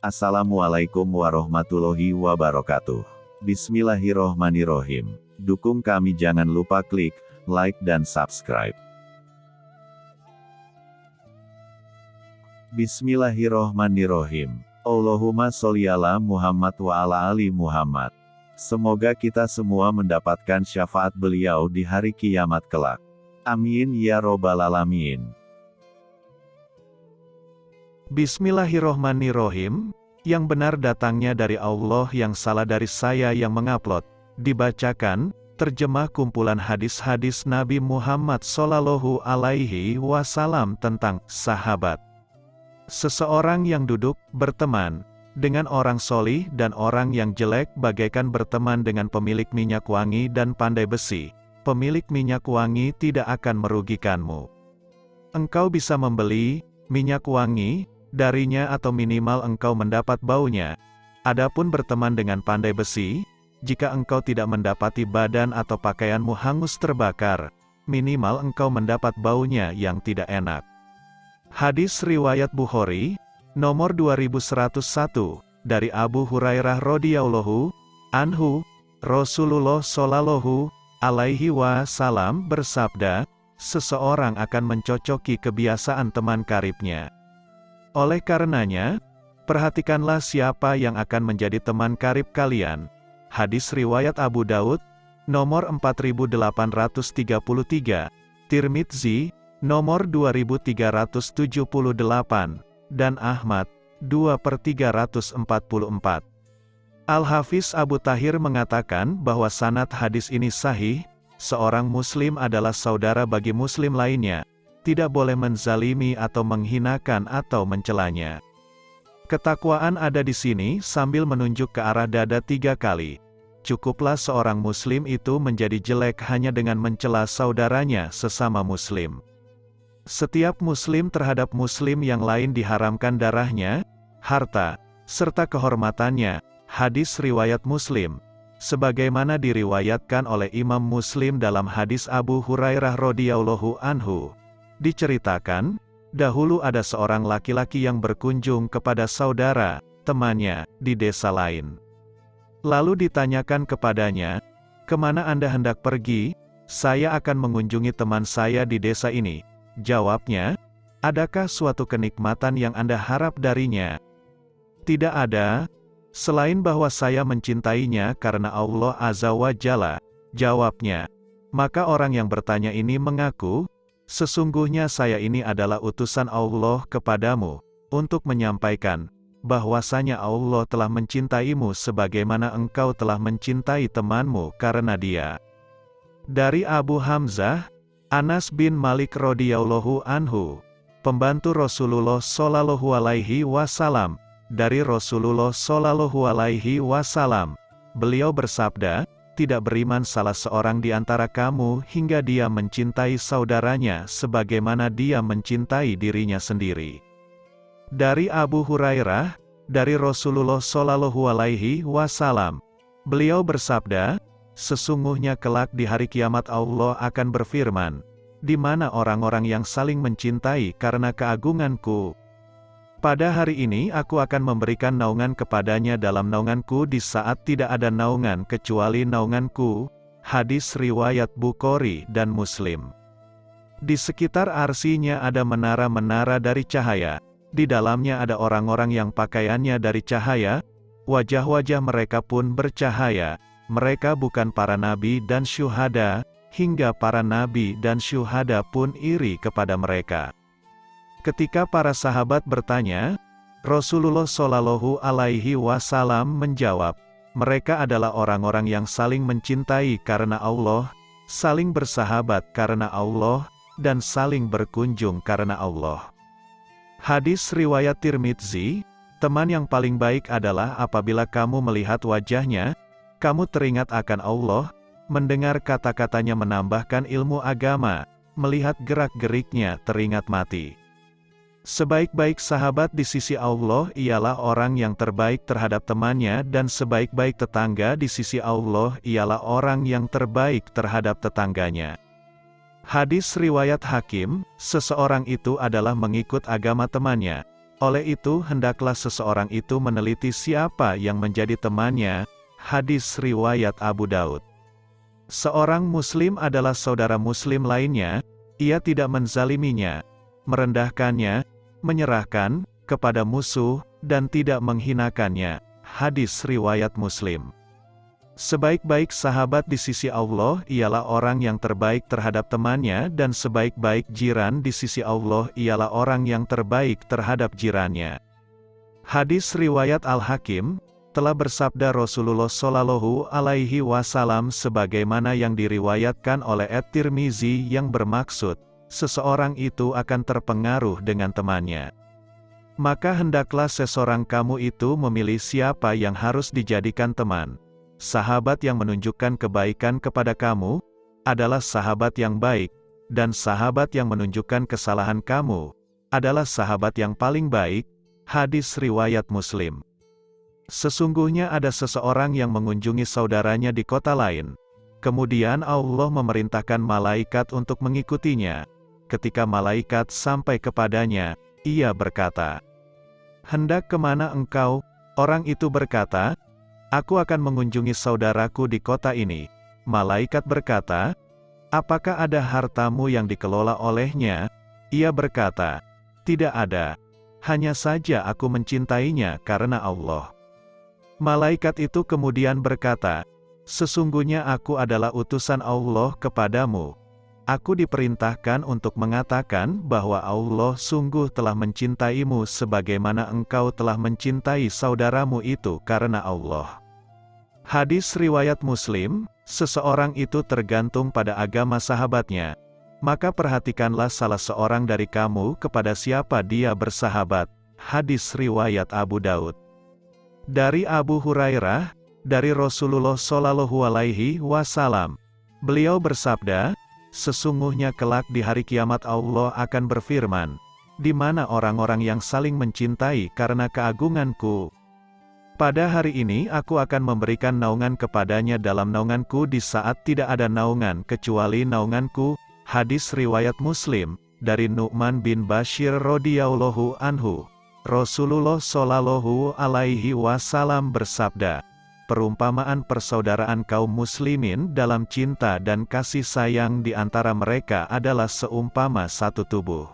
Assalamualaikum warahmatullahi wabarakatuh. Bismillahirrohmanirrohim. Dukung kami jangan lupa klik like dan subscribe. Bismillahirrohmanirrohim. Allahumma sholli ala Muhammad wa ala ali Muhammad. Semoga kita semua mendapatkan syafaat beliau di hari kiamat kelak. Amin ya robbal alamin. Bismillahirrohmanirrohim, yang benar datangnya dari Allah yang salah dari saya yang mengupload. Dibacakan, terjemah kumpulan hadis-hadis Nabi Muhammad Sallallahu Alaihi Wasallam tentang sahabat. Seseorang yang duduk, berteman, dengan orang solih dan orang yang jelek bagaikan berteman dengan pemilik minyak wangi dan pandai besi. Pemilik minyak wangi tidak akan merugikanmu. Engkau bisa membeli minyak wangi darinya atau minimal engkau mendapat baunya. Adapun berteman dengan pandai besi, jika engkau tidak mendapati badan atau pakaianmu hangus terbakar, minimal engkau mendapat baunya yang tidak enak. Hadis Riwayat Bukhari, nomor 2101, dari Abu Hurairah radhiyallahu anhu, Rasulullah shallallahu alaihi wasallam bersabda, seseorang akan mencocoki kebiasaan teman karibnya. Oleh karenanya, perhatikanlah siapa yang akan menjadi teman karib kalian. Hadis Riwayat Abu Daud, nomor 4833, Tirmidzi, nomor 2378, dan Ahmad, 2 per 344. Al-Hafiz Abu Tahir mengatakan bahwa sanad hadis ini sahih, seorang muslim adalah saudara bagi muslim lainnya, tidak boleh menzalimi atau menghinakan atau mencelanya. Ketakwaan ada di sini sambil menunjuk ke arah dada tiga kali. Cukuplah seorang muslim itu menjadi jelek hanya dengan mencela saudaranya sesama muslim. Setiap muslim terhadap muslim yang lain diharamkan darahnya, harta, serta kehormatannya, hadis riwayat muslim. Sebagaimana diriwayatkan oleh Imam Muslim dalam hadis Abu Hurairah radhiyallahu anhu. Diceritakan, dahulu ada seorang laki-laki yang berkunjung kepada saudara, temannya, di desa lain. Lalu ditanyakan kepadanya, ke mana Anda hendak pergi? Saya akan mengunjungi teman saya di desa ini. Jawabnya, adakah suatu kenikmatan yang Anda harap darinya? Tidak ada, selain bahwa saya mencintainya karena Allah Azza wa Jalla. Jawabnya, maka orang yang bertanya ini mengaku, Sesungguhnya saya ini adalah utusan Allah kepadamu, untuk menyampaikan, bahwasanya Allah telah mencintaimu sebagaimana engkau telah mencintai temanmu karena dia. Dari Abu Hamzah, Anas bin Malik radhiyallahu anhu, pembantu Rasulullah shallallahu alaihi wasallam, dari Rasulullah shallallahu alaihi wasallam, beliau bersabda, tidak beriman salah seorang di antara kamu hingga dia mencintai saudaranya sebagaimana dia mencintai dirinya sendiri. Dari Abu Hurairah, dari Rasulullah Shallallahu Alaihi Wasallam, beliau bersabda, sesungguhnya kelak di hari kiamat Allah akan berfirman, di mana orang-orang yang saling mencintai karena keagunganku, pada hari ini aku akan memberikan naungan kepadanya dalam naunganku di saat tidak ada naungan kecuali naunganku. Hadis riwayat Bukhari dan Muslim. Di sekitar arsinya ada menara-menara dari cahaya. Di dalamnya ada orang-orang yang pakaiannya dari cahaya. Wajah-wajah mereka pun bercahaya. Mereka bukan para nabi dan syuhada, hingga para nabi dan syuhada pun iri kepada mereka. Ketika para sahabat bertanya, Rasulullah Shallallahu Alaihi Wasallam menjawab, mereka adalah orang-orang yang saling mencintai karena Allah, saling bersahabat karena Allah, dan saling berkunjung karena Allah. Hadis riwayat Tirmidzi, teman yang paling baik adalah apabila kamu melihat wajahnya, kamu teringat akan Allah, mendengar kata-katanya menambahkan ilmu agama, melihat gerak-geriknya teringat mati. Sebaik-baik sahabat di sisi Allah ialah orang yang terbaik terhadap temannya dan sebaik-baik tetangga di sisi Allah ialah orang yang terbaik terhadap tetangganya. Hadis Riwayat Hakim, seseorang itu adalah mengikut agama temannya. Oleh itu hendaklah seseorang itu meneliti siapa yang menjadi temannya, hadis riwayat Abu Daud. Seorang muslim adalah saudara muslim lainnya, ia tidak menzaliminya, merendahkannya, menyerahkan, kepada musuh, dan tidak menghinakannya. Hadis riwayat muslim. Sebaik-baik sahabat di sisi Allah ialah orang yang terbaik terhadap temannya dan sebaik-baik jiran di sisi Allah ialah orang yang terbaik terhadap jirannya. Hadis riwayat Al-Hakim telah bersabda Rasulullah Shallallahu alaihi wasallam sebagaimana yang diriwayatkan oleh At-Tirmizi yang bermaksud seseorang itu akan terpengaruh dengan temannya. Maka hendaklah seseorang kamu itu memilih siapa yang harus dijadikan teman sahabat yang menunjukkan kebaikan kepada kamu, adalah sahabat yang baik, dan sahabat yang menunjukkan kesalahan kamu, adalah sahabat yang paling baik, hadis riwayat muslim. Sesungguhnya ada seseorang yang mengunjungi saudaranya di kota lain, kemudian Allah memerintahkan malaikat untuk mengikutinya. Ketika malaikat sampai kepadanya, ia berkata, Hendak ke mana engkau? Orang itu berkata, Aku akan mengunjungi saudaraku di kota ini. Malaikat berkata, Apakah ada hartamu yang dikelola olehnya? Ia berkata, Tidak ada. Hanya saja aku mencintainya karena Allah. Malaikat itu kemudian berkata, Sesungguhnya aku adalah utusan Allah kepadamu. Aku diperintahkan untuk mengatakan bahwa Allah sungguh telah mencintaimu sebagaimana engkau telah mencintai saudaramu itu karena Allah. Hadis riwayat Muslim, seseorang itu tergantung pada agama sahabatnya. Maka perhatikanlah salah seorang dari kamu kepada siapa dia bersahabat. Hadis riwayat Abu Daud. Dari Abu Hurairah, dari Rasulullah Shallallahu Alaihi Wasallam, beliau bersabda, sesungguhnya kelak di hari kiamat Allah akan berfirman, di mana orang-orang yang saling mencintai karena keagunganku, pada hari ini aku akan memberikan naungan kepadanya dalam naunganku di saat tidak ada naungan kecuali naunganku. Hadis riwayat Muslim dari Nu'man bin Bashir radhiyallahu anhu. Rasulullah shallallahu alaihi wasallam bersabda, perumpamaan persaudaraan kaum muslimin dalam cinta dan kasih sayang di antara mereka adalah seumpama satu tubuh.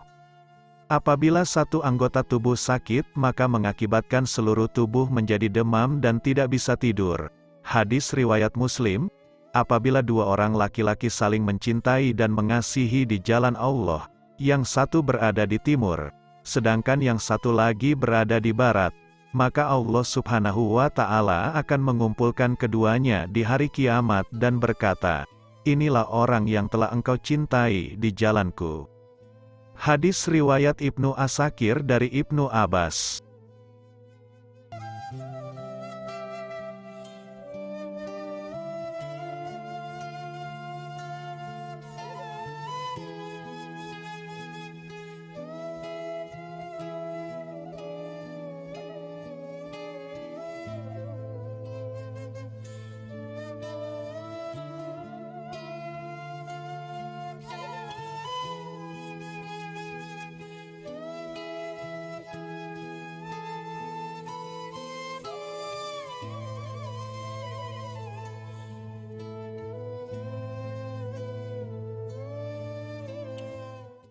Apabila satu anggota tubuh sakit, maka mengakibatkan seluruh tubuh menjadi demam dan tidak bisa tidur. Hadis riwayat Muslim, apabila dua orang laki-laki saling mencintai dan mengasihi di jalan Allah, yang satu berada di timur, sedangkan yang satu lagi berada di barat, maka Allah subhanahu wa ta'ala akan mengumpulkan keduanya di hari kiamat dan berkata, Inilah orang yang telah engkau cintai di jalanku. Hadis riwayat Ibnu Asakir dari Ibnu Abbas